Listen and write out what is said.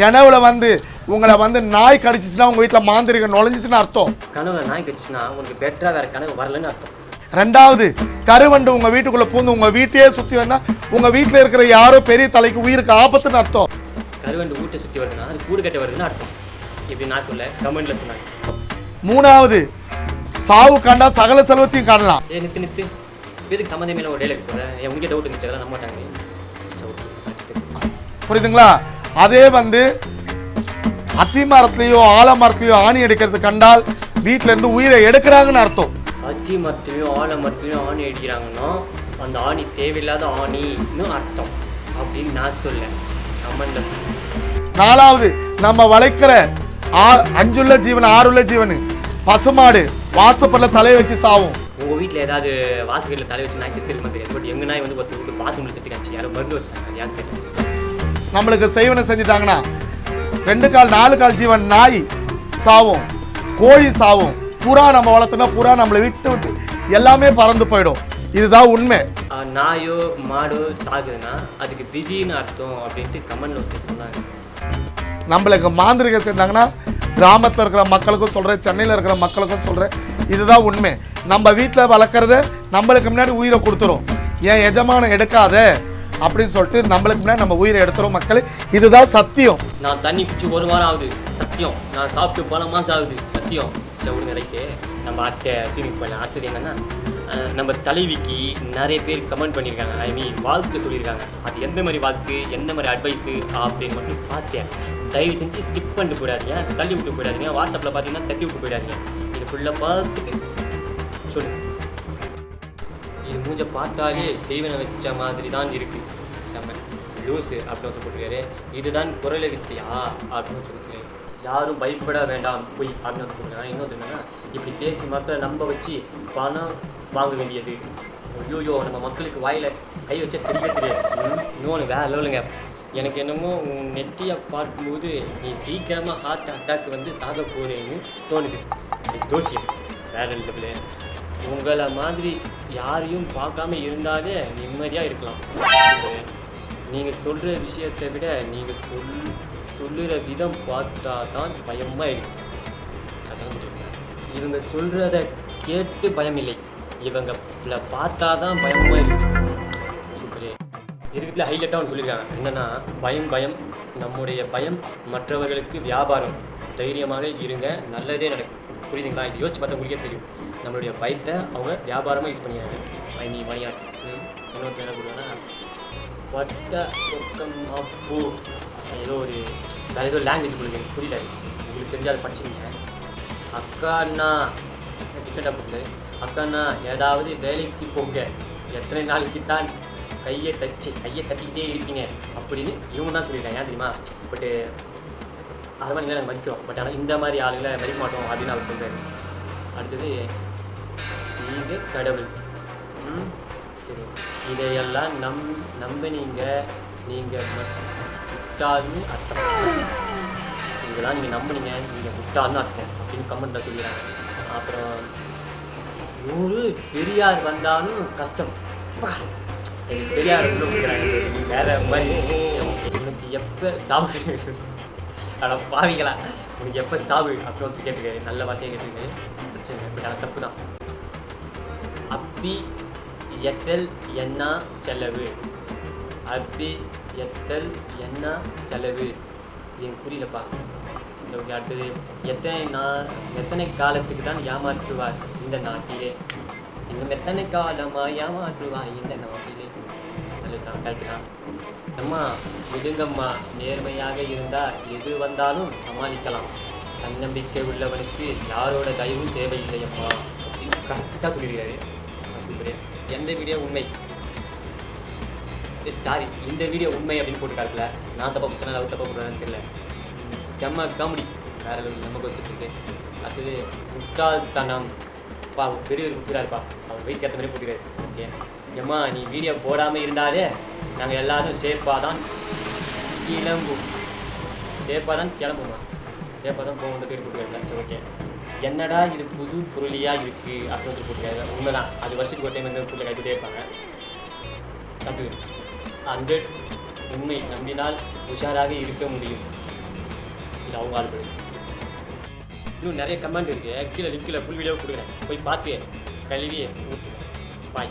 கிணவுல வந்து உங்களை வந்து நாய் கடிச்சிச்சுன்னா உங்கள் வீட்டில் மாந்திரிகம் நுழைஞ்சிச்சுன்னு அர்த்தம். கனவுல நாய் கடிச்சுன்னா உங்களுக்கு பெட்டரா வேற கனவு வரலன்னு அர்த்தம். ரெண்டாவது கருவண்டு உங்கள் வீட்டுக்குள்ளே பூந்து உங்கள் வீட்டையே சுற்றி வந்தால் உங்கள் வீட்டில் இருக்கிற யாரோ பெரிய தலைக்கு உயிருக்கு ஆபத்துன்னு அர்த்தம். கருவண்டு வீட்டை சுத்தி வருதுன்னா அது கூடு கட்ட வருதுன்னு அர்த்தம். இப்படி சொல்ல கமெண்ட்ல சொன்னாங்க. மூணாவது சாவு கண்டா சகல செல்வத்தையும் காணலாம். ஏ நித்து நித்து. இதுக்கு சம்மந்தமே ஒரு டேலுக்கு போகிறேன் உனக்கே டவுட் இருந்துச்சு அதெல்லாம் நம்ப மாட்டாங்க. புரியுதுங்களா? அதே வந்து அத்தி மரத்துலயோ ஆலமரத்துலயோ ஆணி எடுக்கிறது கண்டால் வீட்ல இருந்து உயிரை எடுக்கிறாங்கன்னு அர்த்தம். அத்தி மரத்துலையும் ஆலை மரத்துலையும் ஆணி அடிக்கிறாங்கன்னா அந்த ஆணி தேவையில்லாத ஆணின்னு அர்த்தம் அப்படின்னு நான் சொல்ல கமெண்ட்ல நாலாவது நம்ம வளைக்கிற ஆ- அஞ்சுள்ள ஜீவன் ஆறுள்ள ஜீவன் பசுமாடு வாசப்பல்ல தலையை வச்சு சாவும். உங்க வீட்டில் ஏதாவது வாசகரில் தலை வச்சு நாய் செத்து பட் எங்க நாய் வந்து ஒருத்தர் பாத்ரூமில் செத்து காமிச்சு யாரோ மருந்து வச்சுட்டாங்க. அது யாரும் தெரியும் நம்மளுக்கு செய்வனை செஞ்சுட்டாங்கன்னா ரெண்டு கால் நாலு கால் ஜீவன் நாய் சாவும் கோழி சாவும். புறா நம்ம வளர்த்தோம்னா புறா நம்மளை விட்டு விட்டு எல்லாமே பறந்து போயிடும். இதுதான் உண்மை. நாயோ மாடோ சாகுதுன்னா அதுக்கு விதின்னு அர்த்தம் அப்படின்ட்டு கமெண்ட்ல ஒருத்தர் சொன்னாங்க. நம்மளுக்கு மாந்திரிகம் செஞ்சாங்கன்னா கிராமத்தில் இருக்கிற மக்களுக்கும் சொல்கிறேன் சென்னையில் இருக்கிற மக்களுக்கும் சொல்கிறேன் இதுதான் உண்மை. நம்ம வீட்டில் வளர்க்குறத நம்மளுக்கு முன்னாடி உயிரை கொடுத்துரும். என் எஜமானம் எடுக்காத அப்படின்னு சொல்லிட்டு நம்மளுக்கு முன்னாடி நம்ம உயிரை எடுத்துரும் மக்களே. இதுதான் சத்தியம். நான் தண்ணி குடிச்சு ஒரு வாரம் ஆகுது. சத்தியம். நான் சாப்பிட்டு பல மாதம் ஆகுது சத்தியம். சரி விடுங்க நம்ம அத்தை சீனிங் போயிடலாம் அடுத்தது என்னன்னா நம்ம தலைவிக்கு நிறைய பேர் கமெண்ட் பண்ணியிருக்காங்க ஐ மீன் வாழ்த்து சொல்லியிருக்காங்க அது எந்த மாதிரி வாழ்த்து எந்த மாதிரி அட்வைஸு அப்படின்னு மட்டும் பார்த்தேன். தயவு செஞ்சு ஸ்கிப் பண்ணிட்டு போயிடாதீங்க. தள்ளி விட்டு போயிடாதீங்க. வாட்ஸ்அப்பில் பார்த்தீங்கன்னா தள்ளி விட்டு போயிடாதீங்க. இது ஃபுல்லாக பார்த்துட்டு சொல்லுங்கள் இது மூஞ்ச பார்த்தாலே செய்வனை வச்ச மாதிரி தான் இருக்குது செம்ம. லூஸு அப்படின்னு ஒருத்தர் போட்டிருக்காரு. இதுதான் குரலை வித்தியா? அப்படின்னு ஒருத்தர் யாரும் பயப்பட வேண்டாம் பொய் அப்படின்னு ஒருத்தர் போட்டிருக்காங்க இன்னொரு என்னன்னா இப்படி பேசி மக்களை நம்ப வச்சு பணம் வாங்க வேண்டியது. ஐயோயோ நம்ம மக்களுக்கு வாயில் கை வச்ச தெரியவே தெரியாது. இன்னொன்று வேற லெவலுங்க. எனக்கு என்னமோ உன் நெட்டியை பார்க்கும்போது நீ சீக்கிரமாக ஹார்ட் அட்டாக் வந்து சாக போகிறேன்னு தோணுது. இது தோஷியம் வேற இல்லை உங்களை மாதிரி யாரையும் பார்க்காம இருந்தாலே நிம்மதியாக இருக்கலாம். நீங்கள் சொல்கிற விஷயத்தை விட நீங்கள் சொல் சொல்லுற விதம் பார்த்தா தான் பயமாக இருக்கு. அதான் இவங்க சொல்கிறத கேட்டு பயம் இல்லை இவங்கள பார்த்தா தான் பயமாக இருக்குது இருக்கிறதுல ஹைலைட்டாக ஒன்று சொல்லியிருக்காங்க என்னன்னா பயம் பயம் நம்முடைய பயம் மற்றவர்களுக்கு வியாபாரம். தைரியமாக இருங்க நல்லதே நடக்கும். புரியுதுங்களா இது யோசிச்சு பார்த்தா உங்களுக்கே தெரியும் நம்மளுடைய பயத்தை அவங்க வியாபாரமாக யூஸ் பண்ணிடுறாங்க ஐ மீ மணியாட் இன்னொரு என்ன கொடுங்கன்னா வட்ட சொக்கம் பூ ஏதோ ஒரு வேறு ஏதோ லாங்குவேஜ் உங்களுக்கு எனக்கு புரியல உங்களுக்கு தெரிஞ்சு அதை படிச்சுங்க அக்காண்ணா டிஃப்ரெண்டாக போகுது அக்காண்ணா ஏதாவது வேலைக்கு போங்க எத்தனை நாளைக்கு தான் கையை தச்சு கையை தட்டிக்கிட்டே இருப்பீங்க அப்படின்னு இவங்க தான் சொல்லியிருக்காங்க ஏன் தெரியுமா பட்டு அரண்மனையில் நாங்கள் மதிக்கிறோம். பட் ஆனால் இந்த மாதிரி ஆளுங்களை மதிக்க மாட்டோம் அப்படின்னு அவர் சொல்கிறேன் அடுத்தது நீங்கள் கடவுள். சரி. இதையெல்லாம் நம் நம்பினீங்க. நீங்கள் முட்டாள்னு அர்த்தம். இதெல்லாம் நீங்கள் நம்பினீங்க. நீங்கள் முட்டாள்னு அர்த்தம். அப்படின்னு கமெண்ட்டில் சொல்லிடுறாங்க. அப்புறம் நூறு பெரியார் வந்தாலும் கஷ்டம். எனக்கு பெரியார் உள்ள வேற மாதிரி. எனக்கு எப்போ சாவு அட பாவிங்களா உனக்கு எப்போ சாவு? அப்படின்னு வந்து கேட்டுக்காரு நல்ல வார்த்தையை கேட்டுருக்காரு பிரச்சனை பட் ஆனால் தப்பு தான். அப்பி எட்டல் என்ன செலவு? அப்பி எட்டல் என்ன செலவு? என் எனக்கு புரியலப்பா. சரி ஓகே அடுத்தது. எத்தனை நான் எத்தனை காலத்துக்கு தான் ஏமாற்றுவார் இந்த நாட்டிலே? இன்னும் எத்தனை காலமாக ஏமாற்றுவார் இந்த நாட்டிலே? நல்லதுதான் கரெக்டு தான் அம்மா விடுங்கம்மா நேர்மையாக இருந்தால் எது வந்தாலும் சமாளிக்கலாம் தன்னம்பிக்கை உள்ளவனுக்கு யாரோட தயவும் தேவையில்லை அம்மா அப்படின்னு கரெக்டாக சொல்லியிருக்காரு எந்த வீடியோ உண்மை சாரி இந்த வீடியோ உண்மை அப்படின்னு போட்டு காட்டல நான் தப்பா சொன்னால் அவர் தப்பா போடுறான்னு தெரியல செம்ம காமெடி வேற level நம்ம கொஸ்டின் அடுத்தது முட்டாள்தனம் பா பெரிய ஒரு குத்துறாருப்பா அவர் வயசுக்கு ஏற்ற மாதிரி போட்டுறாரு ஓகே ஏம்மா நீ வீடியோ போடாமல் இருந்தாலே நாங்கள் எல்லாரும் சேஃபாக தான் கிளம்பும் சேஃபாக தான் கிளம்புமா சேஃபாக தான் போக தேடி போட்டுருக்காரு சரி ஓகே. என்னடா இது புது பொருளியாக இருக்குது அப்படின்னு வந்து உண்மை தான் அது வருஷத்துக்கு ஒரு டைம் வந்து பொருளை கட்டிகிட்டே இருப்பாங்க. கட்டு ஹண்ட்ரட் உண்மை நம்பினால் உஷாராக இருக்க முடியும். இது அவங்க ஆள் இன்னும் நிறைய கமெண்ட் இருக்குது கீழே லிங்கில் ஃபுல் வீடியோ கொடுக்குறேன். போய் பார்த்து கழுவி ஊற்றுறேன் பாய்